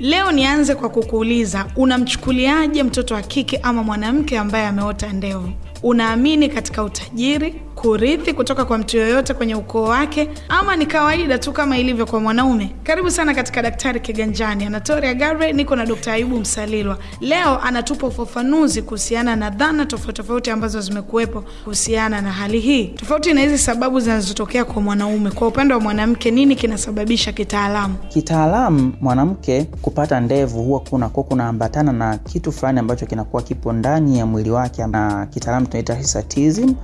Leo nianze kwa kukuuliza, unamchukuliaje mtoto wa kike ama mwanamke ambaye ameota ndevu? Unaamini katika utajiri, kurithi kutoka kwa mtu yoyote kwenye ukoo wake, ama ni kawaida tu kama ilivyo kwa mwanaume? Karibu sana katika Daktari Kiganjani. Anatoria gare niko na dokta Ayubu Msalilwa. Leo anatupa ufafanuzi kuhusiana na dhana tofauti tofauti ambazo zimekuwepo kuhusiana na hali hii, tofauti na hizi sababu zinazotokea kwa mwanaume. Kwa upande wa mwanamke, nini kinasababisha kitaalamu? Kitaalamu, mwanamke kupata ndevu huwa kunakuwa kunaambatana na kitu fulani ambacho kinakuwa kipo ndani ya mwili wake, na kitaalamu tunaita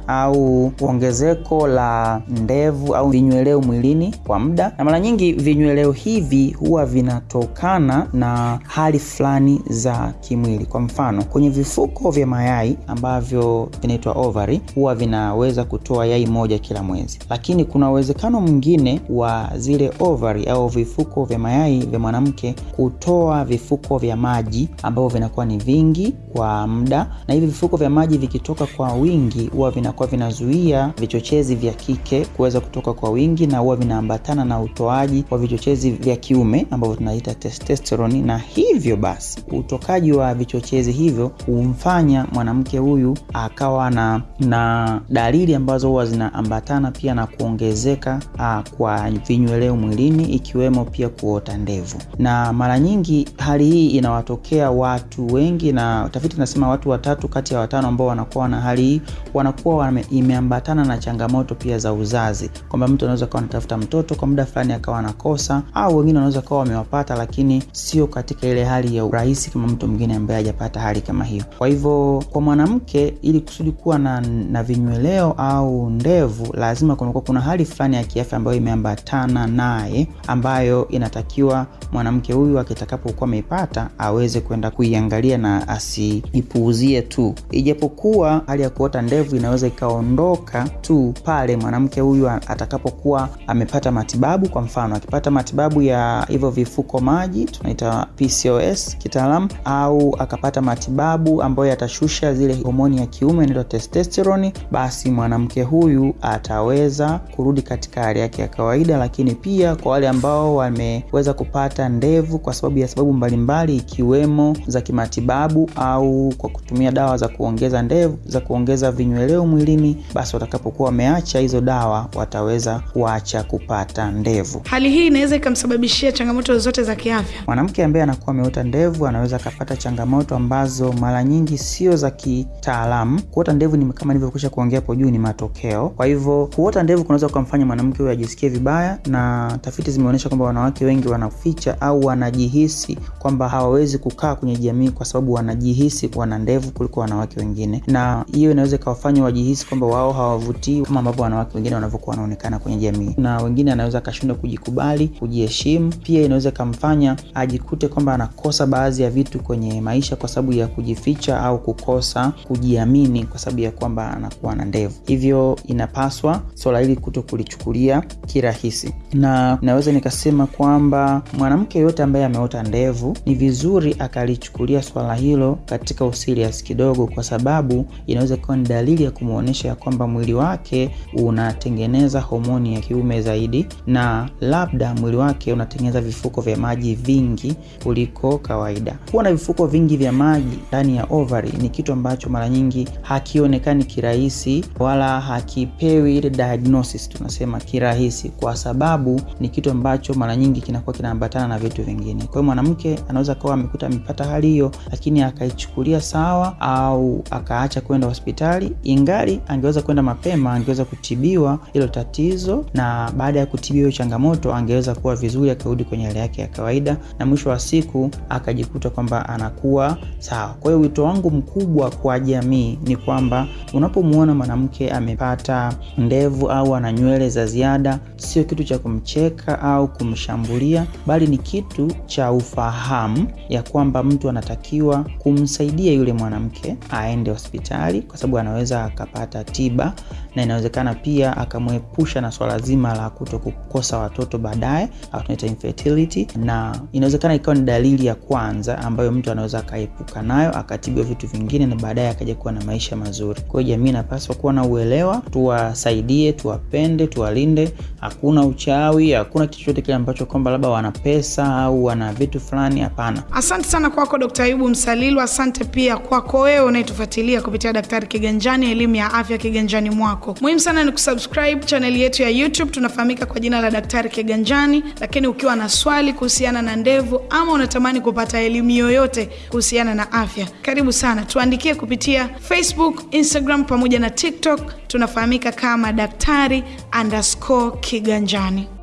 au ongezeko la ndevu au vinyweleo mwilini kwa muda, na mara nyingi vinyweleo hivi huwa vinatokana na hali fulani za kimwili. Kwa mfano, kwenye vifuko vya mayai ambavyo vinaitwa ovary huwa vinaweza kutoa yai moja kila mwezi, lakini kuna uwezekano mwingine wa zile ovary au vifuko vya mayai vya mwanamke kutoa vifuko vya maji ambavyo vinakuwa ni vingi kwa muda, na hivi vifuko vya maji vikitoka kwa wingi huwa vinakuwa vinazuia vichochezi vya kike kuweza kutoka kwa wingi, na huwa vinaambatana na utoaji wa vichochezi vya kiume ambavyo tunaita testosterone, na hivyo basi utokaji wa vichochezi hivyo humfanya mwanamke huyu akawa na, na dalili ambazo huwa zinaambatana pia na kuongezeka a, kwa vinyweleo mwilini ikiwemo pia kuota ndevu, na mara nyingi hali hii inawatokea watu wengi, na tafiti nasema watu watatu kati ya watano ambao wanakuwa na hali hii wanakuwa imeambatana na changamoto pia za uzazi, kwamba mtu anaweza kawa anatafuta mtoto kwa muda fulani akawa anakosa, au wengine wanaweza kawa wamewapata, lakini sio katika ile hali ya urahisi kama mtu mwingine ambaye hajapata hali kama hiyo. Kwa hivyo kwa mwanamke, ili kusudi kuwa na, na vinyweleo au ndevu, lazima kunakuwa kuna hali fulani ya kiafya ambayo imeambatana naye, ambayo inatakiwa mwanamke huyu akitakapokuwa ameipata aweze kwenda kuiangalia na asiipuuzie tu, ijapokuwa hali ya kuota ndevu inaweza ikaondoka tu pale mwanamke huyu atakapokuwa amepata matibabu. Kwa mfano, akipata matibabu ya hivyo vifuko maji tunaita PCOS kitaalamu, au akapata matibabu ambayo yatashusha zile homoni ya kiume inaitwa testosterone, basi mwanamke huyu ataweza kurudi katika hali yake ya kawaida. Lakini pia kwa wale ambao wameweza kupata ndevu kwa sababu ya sababu mbalimbali ikiwemo za kimatibabu au kwa kutumia dawa za kuongeza ndevu za kuongeza vinyweleo mwilini, basi watakapokuwa wameacha hizo dawa wataweza kuacha kupata ndevu. Hali hii inaweza ikamsababishia changamoto zote za kiafya. Mwanamke ambaye anakuwa ameota ndevu anaweza akapata changamoto ambazo mara nyingi sio za kitaalamu. Kuota ndevu ni kama nilivyokwisha kuongea hapo juu, ni matokeo. Kwa hivyo kuota ndevu kunaweza kukamfanya mwanamke huyo ajisikie vibaya, na tafiti zimeonyesha kwamba wanawake wengi wanaficha au wanajihisi kwamba hawawezi kukaa kwenye jamii kwa sababu wanajihisi wana ndevu kuliko wanawake wengine, na hiyo inaweza ikawafanya wajihisi kwamba wao hawavutii kama ambavyo wanawake wengine wanavyokuwa wanaonekana kwenye jamii, na wengine anaweza akashindwa kujikubali, kujiheshimu. Pia inaweza ikamfanya ajikute kwamba anakosa baadhi ya vitu kwenye maisha kwa sababu ya kujificha au kukosa kujiamini kwa sababu ya kwamba anakuwa na ndevu. Hivyo inapaswa swala hili kuto kulichukulia kirahisi, na naweza nikasema kwamba mwanamke yoyote ambaye ameota ndevu ni vizuri akalichukulia swala hilo katika usirias kidogo, kwa sababu inaweza kuwa ni dalili ya kumwonyesha ya kwamba mwili wake unatengeneza homoni ya kiume zaidi, na labda mwili wake unatengeneza vifuko vya maji vingi kuliko kawaida. Kuwa na vifuko vingi vya maji ndani ya ovary ni kitu ambacho mara nyingi hakionekani kirahisi, wala hakipewi ile diagnosis tunasema kirahisi, kwa sababu ni kitu ambacho mara nyingi kinakuwa kinaambatana na vitu vingine. Kwa hiyo mwanamke anaweza kawa amekuta amepata hali hiyo, lakini akaichukulia sawa au akaacha kwenda hospitali, ingali angeweza kwenda mapema, angeweza kutibiwa hilo tatizo, na baada ya kutibiwa hiyo changamoto angeweza kuwa vizuri, akarudi kwenye hali yake ya kawaida, na mwisho wa siku akajikuta kwamba anakuwa sawa. Kwa hiyo wito wangu mkubwa kwa jamii ni kwamba unapomwona mwanamke amepata ndevu au ana nywele za ziada, sio kitu cha kumcheka au kumshambulia, bali ni kitu cha ufahamu ya kwamba mtu anatakiwa kumsaidia yule mwanamke aende hospitali, kwa sababu anaweza akapata tiba na inawezekana pia akamwepusha na swala zima la kuto kukosa watoto baadaye au tunaita infertility, na inawezekana ikawa ni dalili ya kwanza ambayo mtu anaweza akaepuka nayo akatibiwa vitu vingine na baadaye akaja kuwa na maisha mazuri. Kwa hiyo jamii inapaswa kuwa na uelewa, tuwasaidie, tuwapende, tuwalinde. Hakuna uchawi, hakuna kitu chochote kile ambacho kwamba labda wana pesa au wana vitu fulani. Hapana. Asante sana kwako Dkt. Ayubu Msalilu. Asante pia kwako wewe unayetufuatilia kupitia Daktari Kiganjani, elimu ya afya kiganjani mwako. Muhimu sana ni kusubscribe chaneli yetu ya YouTube, tunafahamika kwa jina la Daktari Kiganjani. Lakini ukiwa na swali kuhusiana na ndevu ama unatamani kupata elimu yoyote kuhusiana na afya, karibu sana, tuandikie kupitia Facebook, Instagram pamoja na TikTok. Tunafahamika kama Daktari underscore Kiganjani.